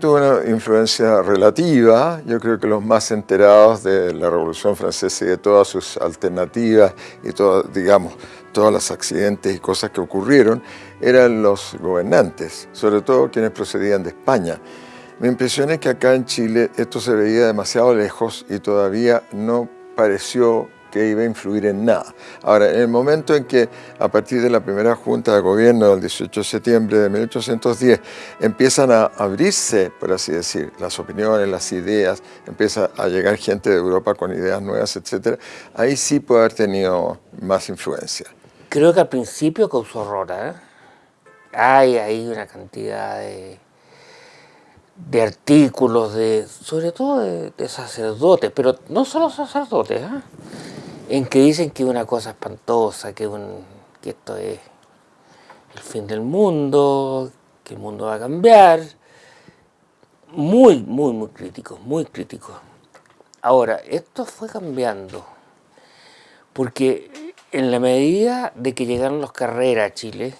tuvo una influencia relativa. Yo creo que los más enterados de la Revolución Francesa y de todas sus alternativas y todas, digamos, todos los accidentes y cosas que ocurrieron eran los gobernantes, sobre todo quienes procedían de España. Mi impresión es que acá en Chile esto se veía demasiado lejos y todavía no pareció que iba a influir en nada. Ahora, en el momento en que a partir de la primera junta de gobierno del 18 de septiembre de 1810 empiezan a abrirse, por así decir, las opiniones, las ideas, empieza a llegar gente de Europa con ideas nuevas, etc., ahí sí puede haber tenido más influencia. Creo que al principio causó horror, ¿eh? Hay ahí una cantidad de de artículos, de, sobre todo de, sacerdotes, pero no solo sacerdotes, ¿eh? En que dicen que es una cosa espantosa, que, un, esto es el fin del mundo, que el mundo va a cambiar. Muy, muy, muy críticos, muy críticos. Ahora, esto fue cambiando, porque en la medida de que llegaron los carreras a Chile,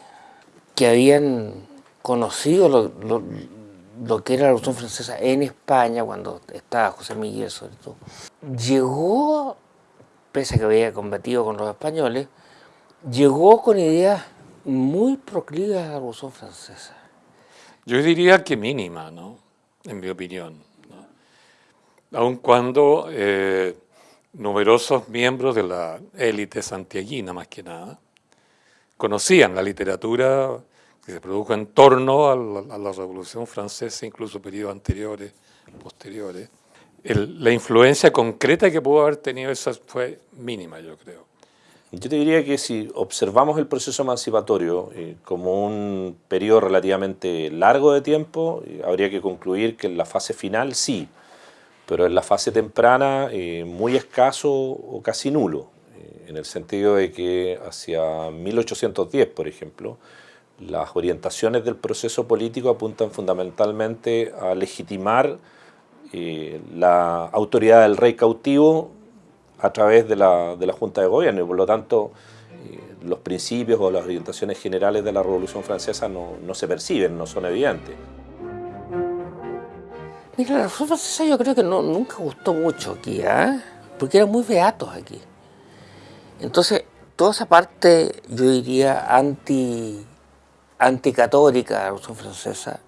que habían conocido lo, que era la Revolución Francesa en España, cuando estaba José Miguel sobre todo, llegó pese a que había combatido con los españoles, llegó con ideas muy proclives a la Revolución Francesa. Yo diría que mínima, ¿no? En mi opinión. ¿no? Aun cuando eh, numerosos miembros de la élite santiaguina, más que nada, conocían la literatura que se produjo en torno a la, a la Revolución Francesa, incluso periodos anteriores, posteriores, la influencia concreta que pudo haber tenido esa fue mínima, yo creo. Yo te diría que si observamos el proceso emancipatorio eh, como un periodo relativamente largo de tiempo, eh, habría que concluir que en la fase final sí, pero en la fase temprana eh, muy escaso o casi nulo, en el sentido de que hacia 1810, por ejemplo, las orientaciones del proceso político apuntan fundamentalmente a legitimar eh, la autoridad del rey cautivo a través de la, de la Junta de Gobierno y por lo tanto eh, los principios o las orientaciones generales de la Revolución Francesa no, no se perciben, no son evidentes. Mira, la Revolución Francesa yo creo que no, nunca gustó mucho aquí, ¿eh? porque eran muy beatos aquí. Entonces, toda esa parte, yo diría, anti, anticatólica de la Revolución Francesa,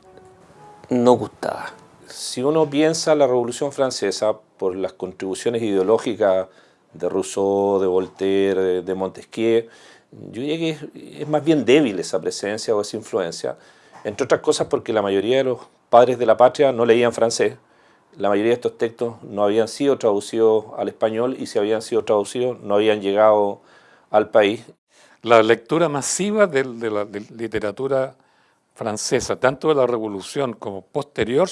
no gustaba si uno piensa la Revolución Francesa por las contribuciones ideológicas de Rousseau, de Voltaire, de Montesquieu, yo diría que es, más bien débil esa presencia o esa influencia, entre otras cosas porque la mayoría de los padres de la patria no leían francés, la mayoría de estos textos no habían sido traducidos al español y si habían sido traducidos no habían llegado al país. La lectura masiva de, la literatura francesa, tanto de la Revolución como posterior,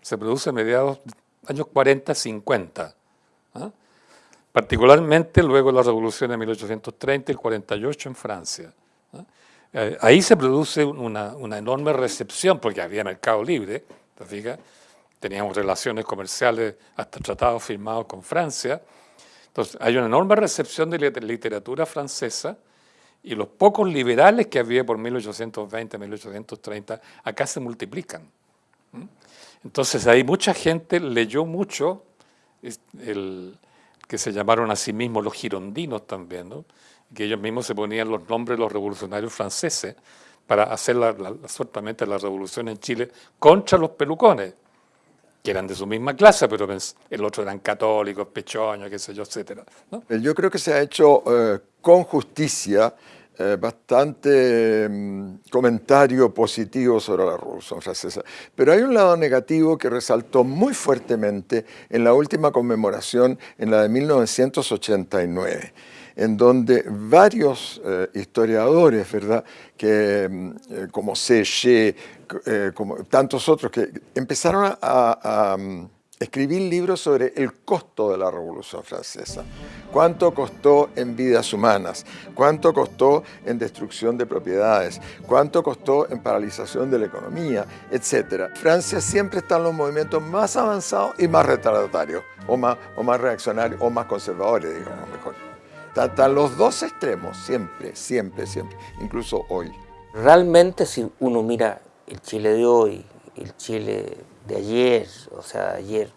se produce a mediados de años 40, 50. Particularmente luego de la revolución de 1830 y el 48 en Francia. Eh, ahí se produce una, enorme recepción, porque había mercado libre, ¿te teníamos relaciones comerciales, hasta tratados firmados con Francia. Entonces, hay una enorme recepción de literatura francesa y los pocos liberales que había por 1820, 1830, acá se multiplican. Entonces ahí mucha gente leyó mucho, el, que se llamaron a sí mismos los girondinos también, ¿no? que ellos mismos se ponían los nombres de los revolucionarios franceses para hacer la, la, la revolución en Chile contra los pelucones, que eran de su misma clase, pero el otro eran católicos, pechoños, qué sé yo, etc. Yo creo que se ha hecho eh, con justicia eh, bastante mm, comentario positivo sobre la Revolución Francesa. Pero hay un lado negativo que resaltó muy fuertemente en la última conmemoración, en la de 1989 en donde varios eh, historiadores, ¿verdad? Que, mm, eh, como Séché, como tantos otros, que empezaron a mm, escribí libros sobre el costo de la Revolución Francesa. Cuánto costó en vidas humanas, cuánto costó en destrucción de propiedades, cuánto costó en paralización de la economía, etc. Francia siempre está en los movimientos más avanzados y más retardatarios, o más, o más reaccionarios, o más conservadores, digamos mejor. Están los dos extremos, siempre, siempre, siempre, incluso hoy. Realmente si uno mira el Chile de hoy el Chile de ayer, o sea, ayer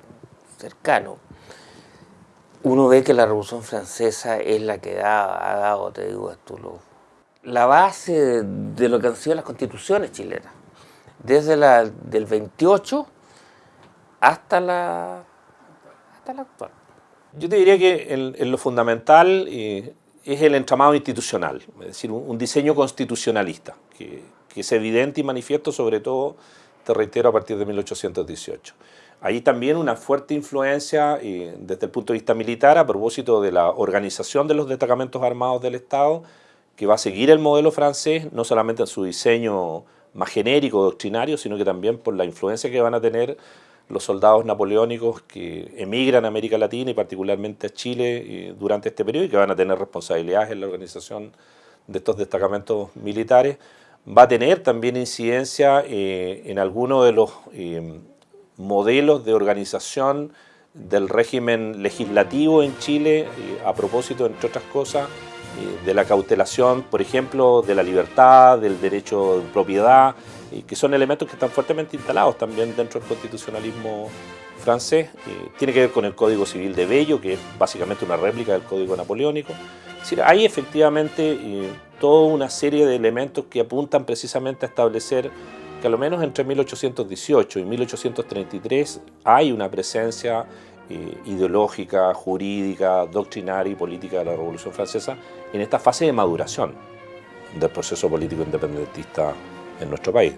cercano, uno ve que la Revolución Francesa es la que da, ha dado, te digo esto, la base de, lo que han sido las constituciones chilenas, desde la del 28 hasta la, hasta la actual. Yo te diría que en, lo fundamental eh, es el entramado institucional, es decir, un, diseño constitucionalista, que, que, es evidente y manifiesto sobre todo, te reitero, a partir de 1818. Ahí también una fuerte influencia desde el punto de vista militar a propósito de la organización de los destacamentos armados del Estado, que va a seguir el modelo francés, no solamente en su diseño más genérico, doctrinario, sino que también por la influencia que van a tener los soldados napoleónicos que emigran a América Latina y particularmente a Chile eh, durante este periodo y que van a tener responsabilidades en la organización de estos destacamentos militares, va a tener también incidencia eh, en algunos de los eh, modelos de organización del régimen legislativo en Chile, a propósito, entre otras cosas, de la cautelación, por ejemplo, de la libertad, del derecho de propiedad, y que son elementos que están fuertemente instalados también dentro del constitucionalismo francés. tiene que ver con el Código Civil de Bello, que es básicamente una réplica del Código Napoleónico. Es efectivamente toda una serie de elementos que apuntan precisamente a establecer que a lo menos entre 1818 y 1833 hay una presencia eh, ideológica, jurídica, doctrinaria y política de la Revolución Francesa en esta fase de maduración del proceso político independentista en nuestro país.